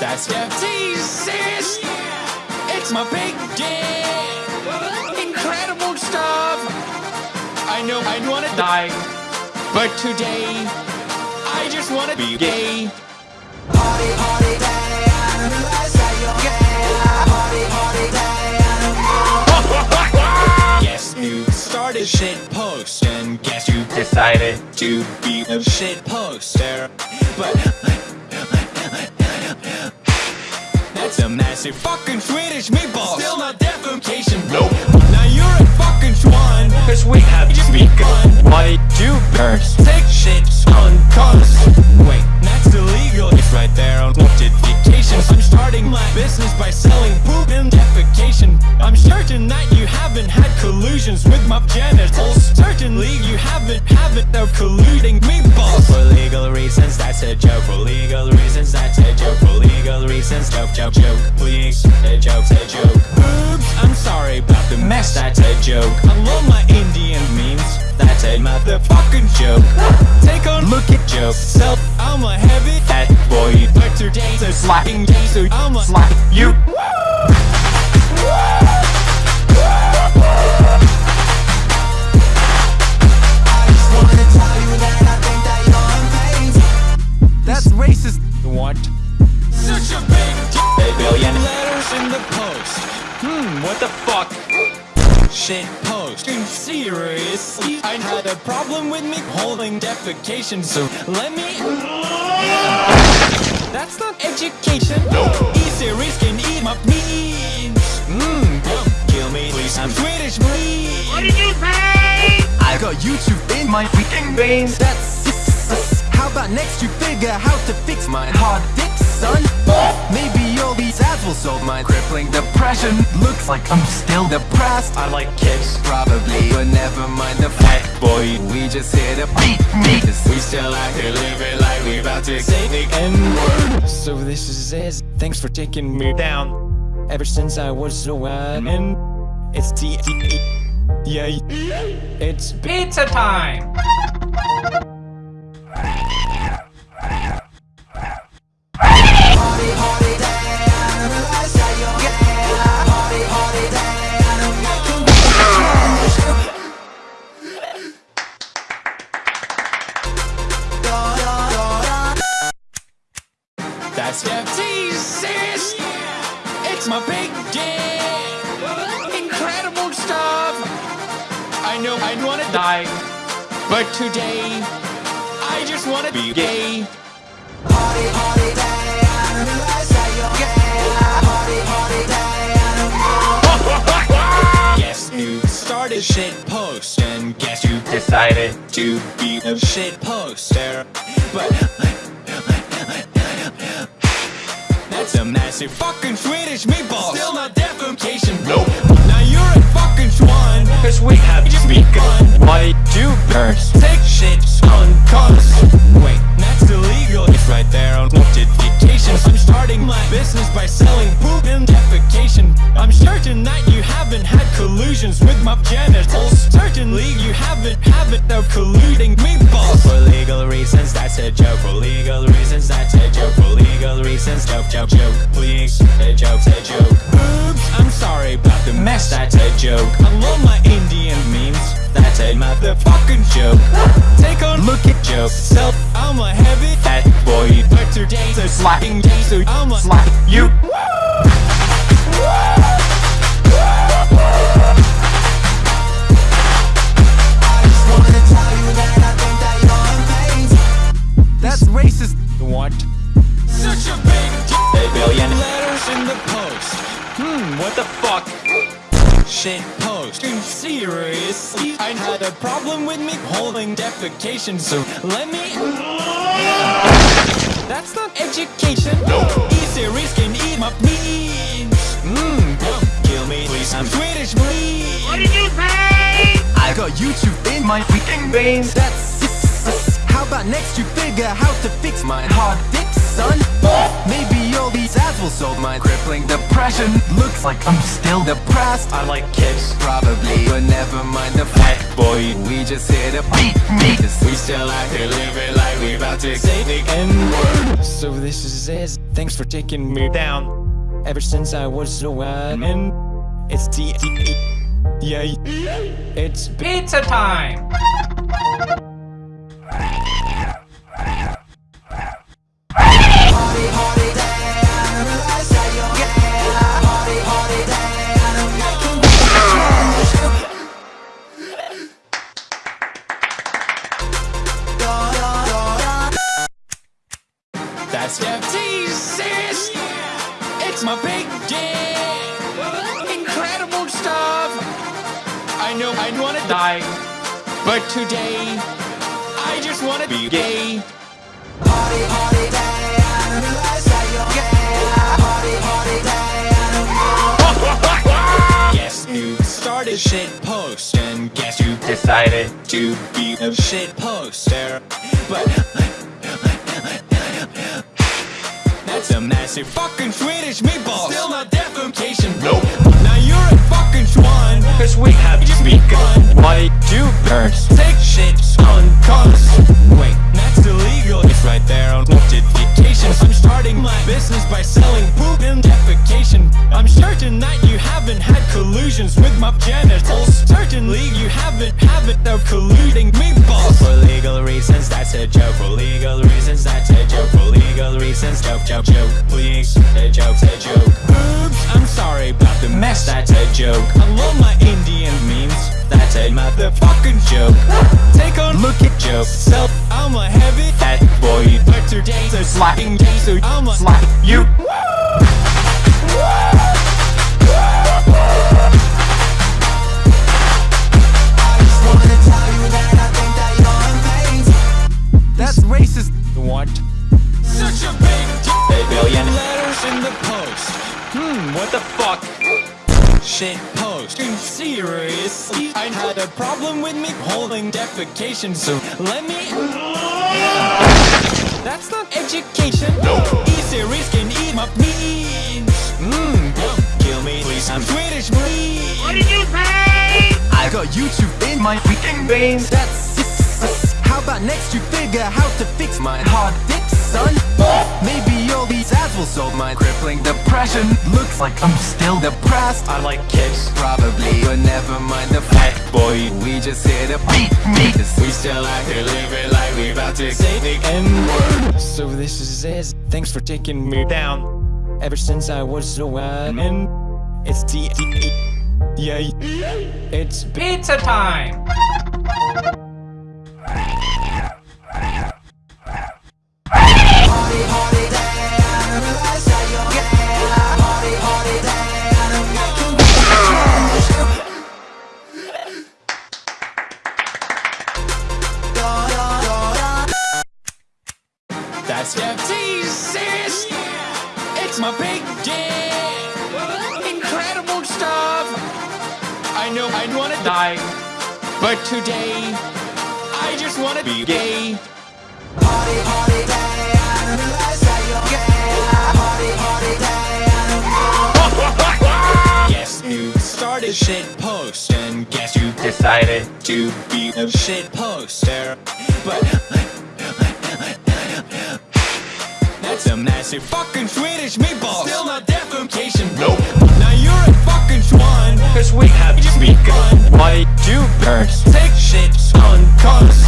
That's FTCs. It's my big day. Incredible stuff. I know I'd wanna die, but today I just wanna be gay. Party, Guess you started shit post and guess you decided to be a shit poster. That's fucking Swedish meatball. Still not defecation. Nope. Now you're a fucking schwan. Cause we have just begun. Why do birds take shits on cars? Wait, that's illegal. It's right there on notifications. I'm starting my business by selling poop and defecation. I'm certain that you haven't had collusions with my genitals. Certainly you haven't, haven't, they're colluding meatballs. For legal reasons, that's a joke. For legal reasons, that's a joke. For legal reasons, joke, joke, joke. Jokes. So, I'm a heavy fat boy. But today's a slacking day, so I'm a slap you. That's racist. What? Such a big A billion letters in the post. Hmm, what the fuck? Shit post. Seriously? I had a problem with me holding defecation, so let me. That's not education. No. T-Series can eat my means. Mmm, don't kill me, please. I'm Swedish, please. What did you say? I got YouTube in my freaking veins. That's how about next you figure how to fix my hard dick, son? Maybe all these ads will solve my crippling depression. Looks like I'm still depressed. I like kids. Probably, but never mind the fact, boy. We just hit a beat, beat. We still out here living like we about to say the N-word So this is it Thanks for taking me down Ever since I was so young And it's T Yeah It's Pizza time! I know I wanna die But today I just wanna be gay Guess you started shit post and guess you decided to be a shit poster. But that's a massive fucking Swedish meatball. Still not defecation. Nope. Now you're a fucking schwan. Cause we have begun. Why do birds take shits on cars? Wait, that's illegal. It's right there on notifications. I'm starting my business by selling poop and defecation. I'm certain that you haven't had collusions with my genitals. Certainly you haven't, haven't, they're colluding meatballs. For legal reasons, that's a joke. For legal reasons, that's a joke. For legal reasons, joke, joke, joke. Please, a joke's a joke. Oops, I'm sorry about the mess, that's a joke. Today's a slacking day, so I'm a slap you. That's racist. What? Such a big A billion letters in the post. Hmm, what the fuck? Shit post. Seriously? I had a problem with me holding defecation, so let me. Education. No. T-Series can eat my means. Mmm, don't kill me, please. I'm Swedish, please. What did you say? I got YouTube in my freaking veins. That's how about next you figure how to fix my hard dick, son? Maybe all these ads will solve my crippling depression. Looks like I'm still depressed. I like kids. Probably, but never mind the fact, boy. We just hit a beat. We still out here living like we about to say the N-word So this is it Thanks for taking me down. Ever since I was a and it's T. Yeah, it's Pizza time! That's FTCs! It's my big day! Incredible stuff! I know I'd wanna die, but today I just wanna be gay. Guess you started shit post and guess you decided to be a shit poster. But that's a massive fucking Swedish meatball. Still not defecation. Nope. Now you're a fucking schwan. Cause we have just begun. Why do birds a heavy fat boy, but today's a slapping day, so I'ma slap you. That's racist. What? Such a big a billion letters in the post. Hmm, what the fuck? Shit post. Seriously? I had a problem with me holding defecation, so let me. That's not education. No. T-Series can eat my means. Mmm, don't kill me, please. I'm Swedish, please. What did you say? I got YouTube in my freaking veins. That's how about next you figure how to fix my hard dick, son? Maybe all these ads will solve my crippling depression. Looks like I'm still depressed. I like kids. Probably, but never mind the fact, boy. We just hit a beat me. We still out here living like we about to say the N-word So this is it Thanks for taking me down Ever since I was a and It's T Yeah It's Pizza time! I die But today I just wanna be gay Guess you started shit post and guess you decided to be a shit poster. But that's a massive fucking Swedish meatball. Still not defecation. Nope. Cause we have just begun. Why do birds take shits on cars?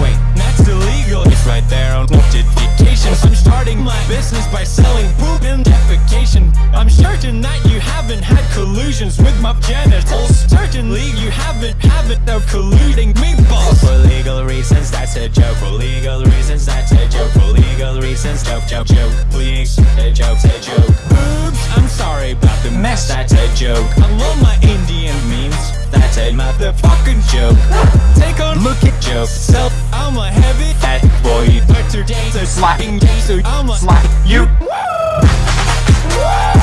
Wait, that's illegal. It's right there on notifications. I'm starting my business by selling poop and defecation. I'm certain that you haven't had collusions with my genitals. Certainly you haven't, haven't no colluding meatballs. For legal reasons, that's a joke. For legal reasons, that's a joke. For legal reasons, joke, joke, joke. Please, a joke's a joke. Oops, I'm sorry about the mess. That's a joke. I love my Take a look at. So I'm a heavy fat boy, but today's a slapping day, so I'ma slap you. That's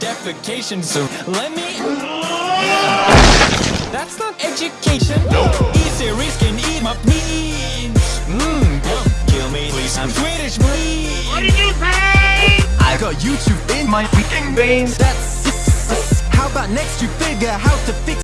defecation, so let me. That's not education. No. T-Series can eat my my beans. Mmm, don't kill me, please. I'm Swedish, please. What did you say? I got YouTube in my freaking veins That's How about next you figure how to fix